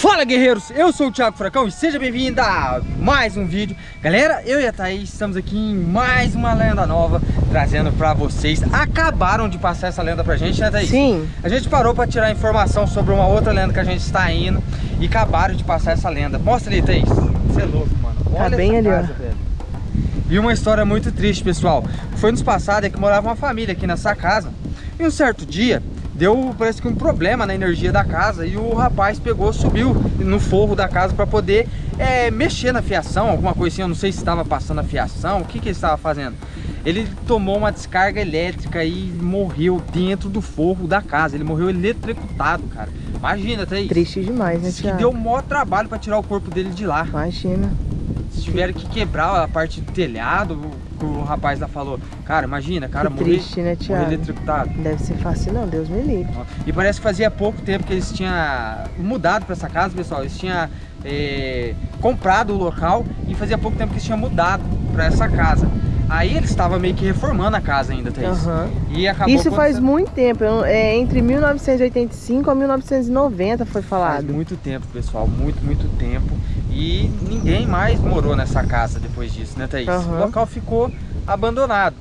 Fala guerreiros, eu sou o Thiago Furacão e seja bem-vindo a mais um vídeo. Galera, eu e a Thaís estamos aqui em mais uma lenda nova Trazendo pra vocês. Acabaram de passar essa lenda pra gente, né Thaís? Sim. A gente parou pra tirar informação sobre uma outra lenda que a gente está indo E acabaram de passar essa lenda. Mostra ali, Thaís. Você é louco, mano. Tá Olha tá bem ali, casa, ó. velho. E uma história muito triste, pessoal. Foi nos passados é que morava uma família aqui nessa casa. E um certo dia deu parece que um problema na energia da casa e o rapaz pegou, subiu no forro da casa para poder é, mexer na fiação, alguma coisa assim, eu não sei se estava passando a fiação, o que, que ele estava fazendo. Ele tomou uma descarga elétrica e morreu dentro do forro da casa, ele morreu eletrocutado, cara. Imagina, tá aí. Triste demais, né, Que deu o maior trabalho para tirar o corpo dele de lá. Imagina. Se tiveram que quebrar a parte do telhado, o rapaz lá falou, cara, imagina, cara que morrer, triste, né, Thiago? morrer eletrocutado. Deve ser fácil não, Deus me livre. E parece que fazia pouco tempo que eles tinham mudado para essa casa, pessoal. Eles tinham é, comprado o local e fazia pouco tempo que eles tinham mudado para essa casa. Aí eles estavam meio que reformando a casa ainda, Thaís. Uhum. E acabou Isso faz muito tempo, é entre 1985 a 1990 foi falado. Faz muito tempo, pessoal, muito, muito tempo. E ninguém mais morou nessa casa depois disso, né, Thaís? Uhum. O local ficou abandonado.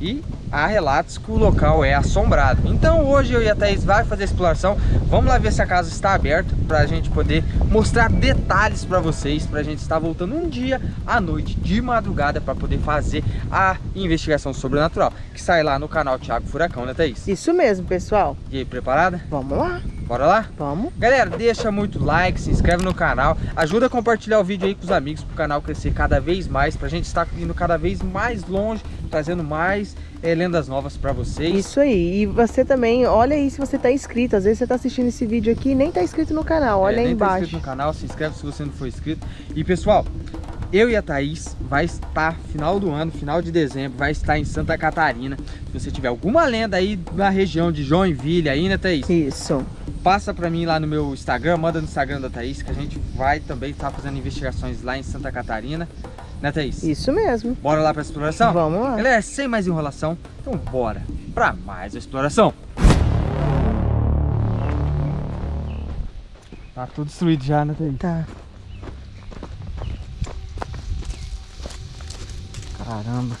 E há relatos que o local é assombrado. Então hoje eu e a Thaís vai fazer a exploração. Vamos lá ver se a casa está aberta para a gente poder mostrar detalhes para vocês. Para a gente estar voltando um dia à noite, de madrugada, para poder fazer a investigação sobrenatural. Que sai lá no canal Thiago Furacão, né Thaís? Isso mesmo, pessoal. E aí, preparada? Vamos lá. Bora lá? Vamos. Galera, deixa muito like, se inscreve no canal, ajuda a compartilhar o vídeo aí com os amigos para o canal crescer cada vez mais, para a gente estar indo cada vez mais longe, trazendo mais é, lendas novas para vocês. Isso aí, e você também, olha aí se você está inscrito, às vezes você está assistindo esse vídeo aqui e nem está inscrito no canal, olha é, aí nem embaixo. Tá inscrito no canal, se inscreve se você não for inscrito. E pessoal, eu e a Thaís vai estar final do ano, final de dezembro, vai estar em Santa Catarina. Se você tiver alguma lenda aí na região de Joinville aí, né Thaís? Isso passa pra mim lá no meu Instagram, manda no Instagram da Thaís, que a gente vai também estar tá fazendo investigações lá em Santa Catarina. Né, Thaís? Isso mesmo. Bora lá pra exploração? Vamos lá. Galera, sem mais enrolação, então bora pra mais exploração. Tá tudo destruído já, né, Thaís? Tá. Caramba.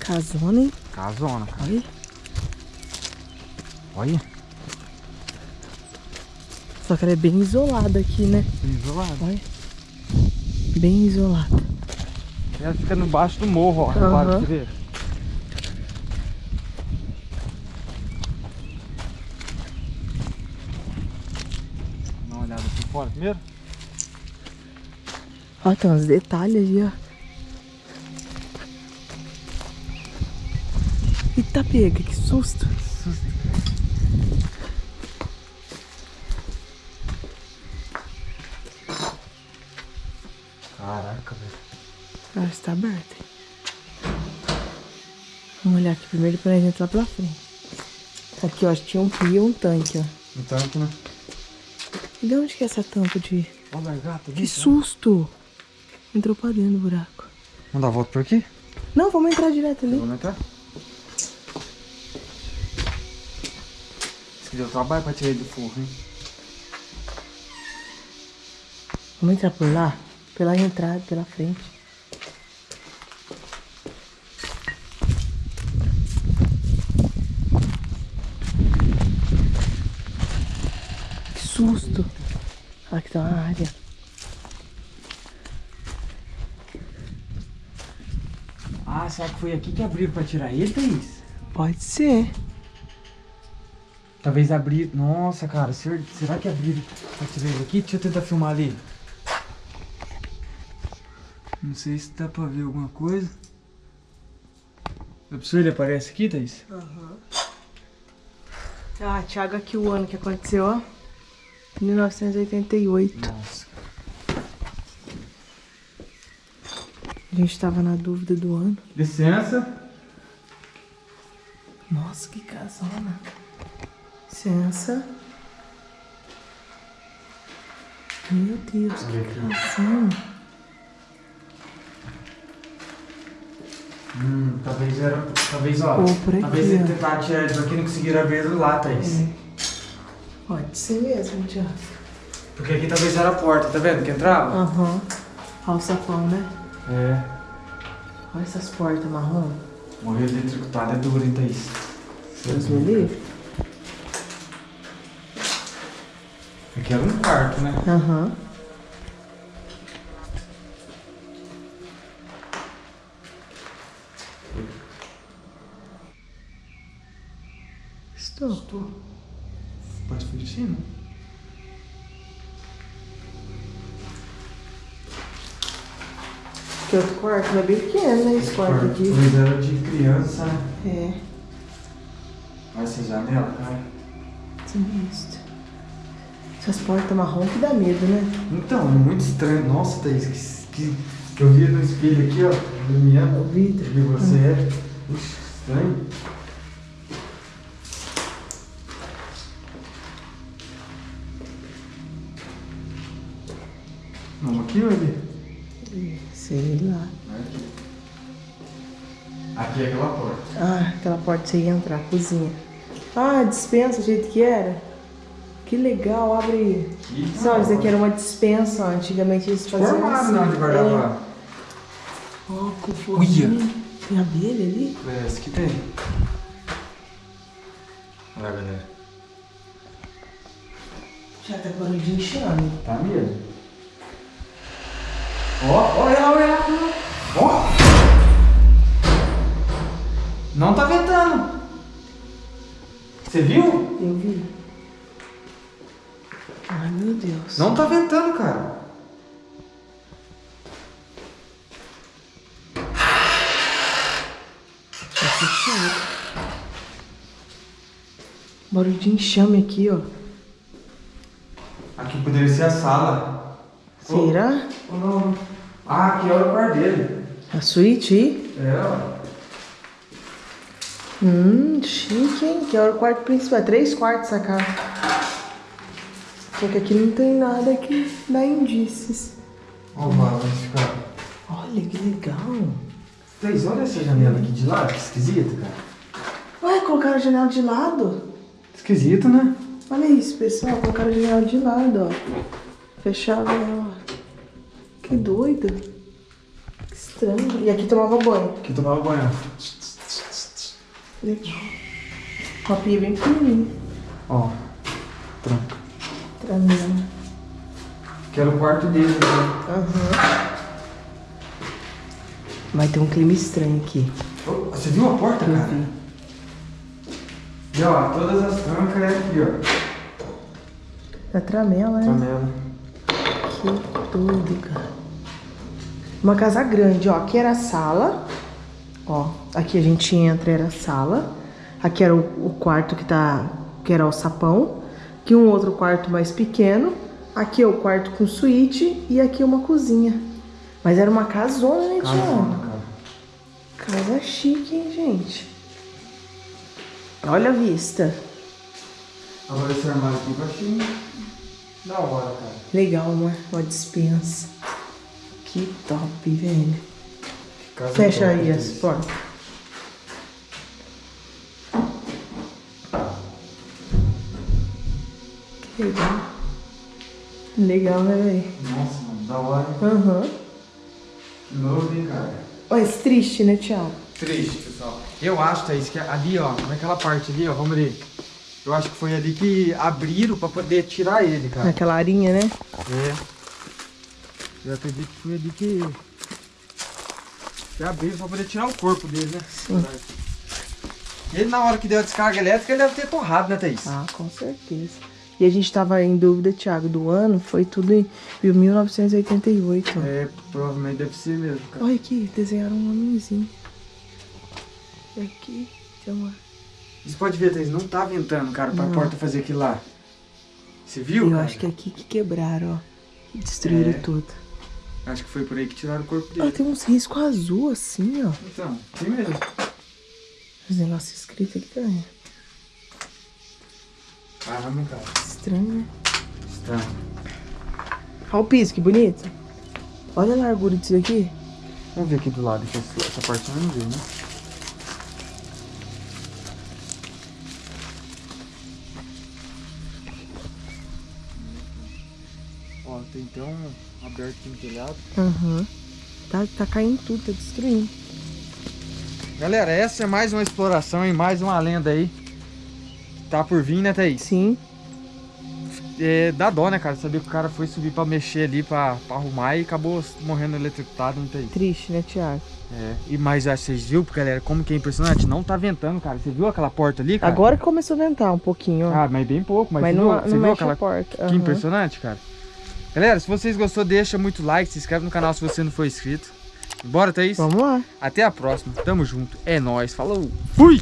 Casona, hein? Casona. Olha. Olha. Só que ela é bem isolada aqui, né? Bem isolada. Olha. Bem isolada. Ela fica no baixo do morro, ó. Uhum. Repara, você vê. Dá uma olhada aqui fora primeiro. Ó, tem uns detalhes ali, ó. Eita pega, que susto. susto. Caraca, velho. Ah, está aberto. Vamos olhar aqui primeiro pra gente lá pela frente. Aqui, ó, acho que tinha um pio e um tanque, ó. Um tanque, né? E de onde que é essa tampa de... Olha gato. Que susto! Entrou pra dentro do buraco. Vamos dar a volta por aqui? Não, vamos entrar direto ali. Vamos entrar? que deu trabalho pra tirar ele do forro, hein? Vamos entrar por lá? Pela entrada, pela frente. Que susto! Aqui tá uma área. Ah, será que foi aqui que abriram pra tirar ele, Thaís? Pode ser. Talvez abrir... Nossa, cara, será que abriram pra tirar ele aqui? Deixa eu tentar filmar ali. Não sei se dá pra ver alguma coisa. A pessoa ele aparece aqui, Thaís? Aham. Uhum. Ah, Thiago, aqui o ano que aconteceu, ó. 1988. Nossa. A gente tava na dúvida do ano. Licença. Nossa, que casona licença. Meu Deus, que gracinha. Hum, talvez era. Talvez, ó. Talvez ele tentar tirar eles aqui e não conseguiram abrir lá, Thaís. É. Pode ser mesmo, Tiago. Porque aqui talvez era a porta, tá vendo? Que entrava? Aham. Olha o sapão, né? É. Olha essas portas marrom. Morrer eletrocutado é duro, hein, Thaís? Deus me livre. Aqui era um quarto, né? Aham. Estou. Estou. Pode vir de cima. Que outro quarto é bem pequeno, né? Esse quarto aqui. Pois era de criança. É. Olha essa janela, cara. Sinistro. Essas portas marrom que dá medo, né? Então, é muito estranho. Nossa, Thaís, que, que, que eu vi no espelho aqui, ó. Iluminando. O vidro. Vi você é. Puxa, estranho. Vamos aqui ou ali? Sei lá. Aqui. Aqui é aquela porta. Ah, aquela porta você ia entrar, cozinha. Ah, dispensa do jeito que era. Que legal, abre aí. Só, isso aqui era uma dispensa, ó. Antigamente eles faziam Formado assim. na hora de guardar É. Ó, com forninho. Tem abelha ali? Parece que tem. Olha lá, galera. Já tá barulho de enxame. Tá mesmo? Ó, olha lá, olha lá. Ó. Não tá ventando. Você viu? Eu vi. Ai, meu Deus. Não tá ventando, cara. Tá fechado. Barulho de enxame aqui, ó. Aqui poderia ser a sala. Será? Ou não? Ah, aqui é o quarto dele. A suíte? É, ó. Hum, chique, hein? Que é o quarto principal. É três quartos essa casa. Só que aqui não tem nada que dá indícios. Ó, o vai ficar. Olha que legal. Três, olha essa janela aqui de lado, que esquisito, cara. Ué, colocaram a janela de lado? Esquisito, né? Olha isso, pessoal. Colocaram a janela de lado, ó. Fechava ela. Que doido. Que estranho. E aqui tomava banho. Aqui tomava banho. Legal. Uma pia bem pequenininha. Ó, tranca. Tramela. Que era o quarto dele, né? Aham. Vai ter um clima estranho aqui. Ô, Você viu a porta, cara? vi. E ó, todas as trancas é aqui, ó. Da tramela, né? Janela. Que doido, cara. Uma casa grande, ó. Aqui era a sala. Ó, aqui a gente entra, era a sala. Aqui era o, o quarto que tá. Que era o sapão. Aqui um outro quarto mais pequeno. Aqui é o quarto com suíte. E aqui uma cozinha. Mas era uma casona, né, Tiago? cara. Casa chique, hein, gente? Olha a vista. Agora esse armário aqui achei da hora, cara. Legal, uma, uma dispensa. Que top, velho. Casa Fecha top, aí as Thaís. portas. Que legal. Legal, né, velho? Nossa, mano, da hora. Aham. Que novo, hein, cara. Mas triste, né, Thiago? Triste, pessoal. Eu acho, Thaís, que ali, ó, naquela parte ali, ó, vamos ali. Eu acho que foi ali que abriram pra poder tirar ele, cara. Naquela arinha, né? É. Eu acredito que foi ali que. Que abriram pra poder tirar o corpo dele, né? Sim. Ele, na hora que deu a descarga elétrica, ele deve ter torrado, né, Thaís? Ah, com certeza. E a gente tava em dúvida, Thiago, do ano. Foi tudo em 1988. É, provavelmente deve ser mesmo, cara. Olha aqui, desenharam um homenzinho. E aqui tem uma... Você pode ver, Thaís, não tá ventando, cara, pra Não. porta fazer aquilo lá. Você viu? Eu cara? acho que é aqui que quebraram, ó. Destruíram É. tudo. Acho que foi por aí que tiraram o corpo dele. tem uns riscos azul assim, ó. Então, tem mesmo. Os negócios escritos aqui também. Caramba, cara. Estranho, né? Estranho. Olha o piso, que bonito. Olha a largura disso aqui. Vamos ver aqui do lado, que essa parte não vê, né? Ó, tem então aberto aqui no telhado. Aham. Uhum. Tá, tá caindo tudo, tá destruindo. Galera, essa é mais uma exploração e mais uma lenda aí. Tá por vir, né, Thaís? Sim é, dá dó, né, cara? Saber que o cara foi subir pra mexer ali, pra, pra arrumar e acabou morrendo eletrocutado, não tem. Triste, né, Thiago? É. E mais, vocês viram, galera, como que é impressionante? Não tá ventando, cara. Você viu aquela porta ali, cara? Agora que começou a ventar um pouquinho, ó. Ah, mas bem pouco. Mas, mas não, viu, você não viu aquela porta. Uhum. Que impressionante, cara. Galera, se vocês gostou, deixa muito like, se inscreve no canal se você não for inscrito. Bora, Thaís? Vamos lá. Até a próxima. Tamo junto. É nóis. Falou. Fui!